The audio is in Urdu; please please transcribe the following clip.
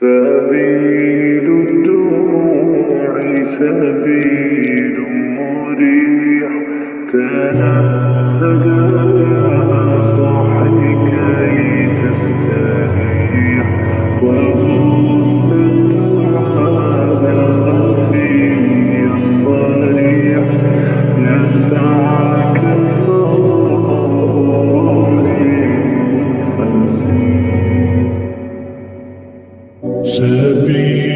سبيل الدموع سبيل مريح تنفذ يا صاحي كي تستريح سے بھی